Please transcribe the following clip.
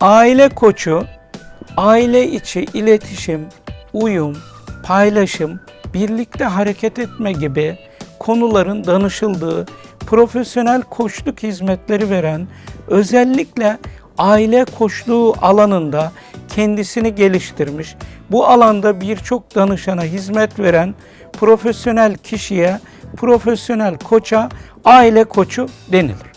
Aile koçu, aile içi iletişim, uyum, paylaşım, birlikte hareket etme gibi konuların danışıldığı profesyonel koçluk hizmetleri veren, özellikle aile koçluğu alanında kendisini geliştirmiş, bu alanda birçok danışana hizmet veren profesyonel kişiye, profesyonel koça aile koçu denilir.